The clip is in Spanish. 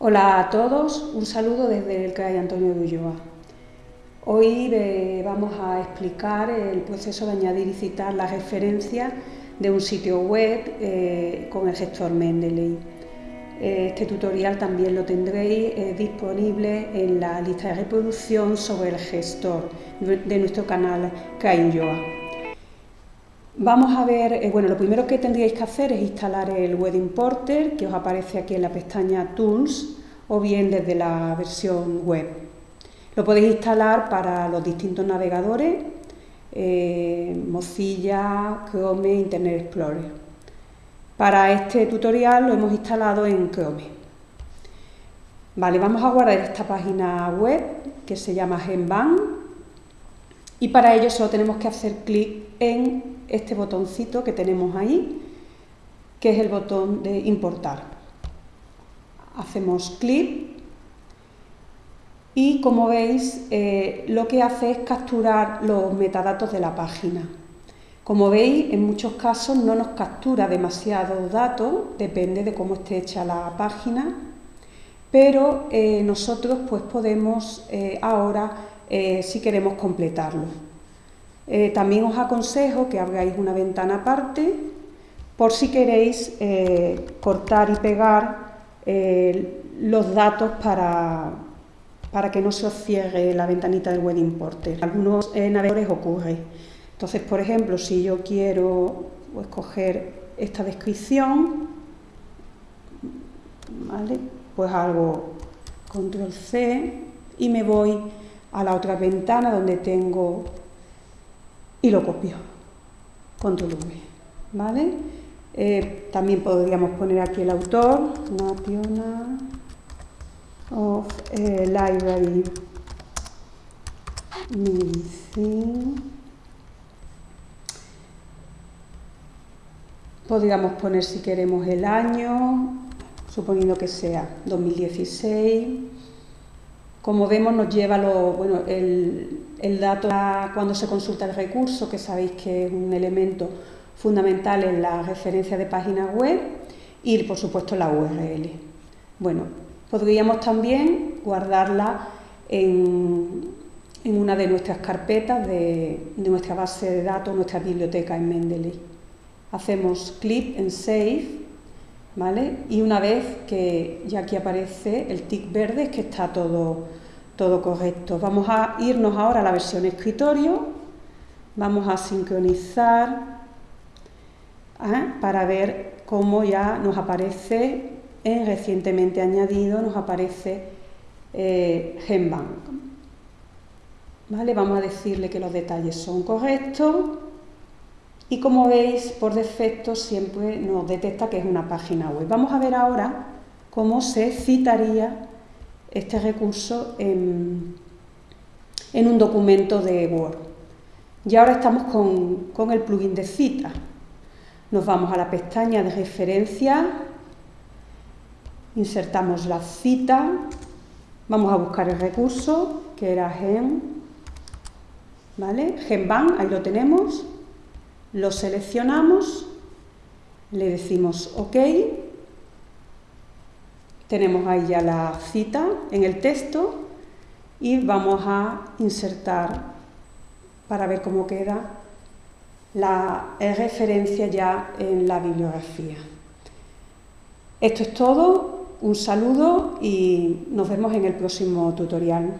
Hola a todos, un saludo desde el CRAI Antonio de Ulloa. Hoy eh, vamos a explicar el proceso de añadir y citar la referencia de un sitio web eh, con el gestor Mendeley. Este tutorial también lo tendréis eh, disponible en la lista de reproducción sobre el gestor de nuestro canal CRAI Ulloa. Vamos a ver, bueno, lo primero que tendríais que hacer es instalar el Web Importer que os aparece aquí en la pestaña Tools o bien desde la versión web. Lo podéis instalar para los distintos navegadores, eh, Mozilla, Chrome, Internet Explorer. Para este tutorial lo hemos instalado en Chrome. Vale, vamos a guardar esta página web que se llama Genban y para ello solo tenemos que hacer clic en este botoncito que tenemos ahí, que es el botón de importar. Hacemos clic y como veis eh, lo que hace es capturar los metadatos de la página. Como veis, en muchos casos no nos captura demasiados datos, depende de cómo esté hecha la página, pero eh, nosotros pues podemos eh, ahora, si queremos completarlo. Eh, también os aconsejo que abráis una ventana aparte por si queréis eh, cortar y pegar eh, los datos para, para, que no se os cierre la ventanita del Web Importer. Algunos navegadores ocurre. Entonces, por ejemplo, si yo quiero pues, coger esta descripción, pues hago control C y me voy a la otra ventana donde tengo y lo copio. Control V. ¿Vale? Eh, también podríamos poner aquí el autor, National of eh, Library Medicine. Podríamos poner si queremos el año, suponiendo que sea 2016. Como vemos nos lleva lo, bueno, el, el dato cuando se consulta el recurso, que sabéis que es un elemento fundamental en la referencia de páginas web, y por supuesto la URL. Bueno, podríamos también guardarla en, una de nuestras carpetas de, nuestra base de datos, nuestra biblioteca en Mendeley. Hacemos clic en Save, ¿vale? Y una vez que ya aquí aparece el tick verde, es que está todo todo correcto. Vamos a irnos ahora a la versión escritorio, vamos a sincronizar ¿eh? para ver cómo ya nos aparece en recientemente añadido, nos aparece eh, Genbank. ¿Vale? Vamos a decirle que los detalles son correctos y como veis por defecto siempre nos detecta que es una página web. Vamos a ver ahora cómo se citaría este recurso en, un documento de Word. Y ahora estamos con, el plugin de cita. Nos vamos a la pestaña de referencia, insertamos la cita, vamos a buscar el recurso, que era gen, ¿vale? Genban, ahí lo tenemos, lo seleccionamos, le decimos OK, tenemos ahí ya la cita en el texto y vamos a insertar para ver cómo queda la referencia ya en la bibliografía. Esto es todo, un saludo y nos vemos en el próximo tutorial.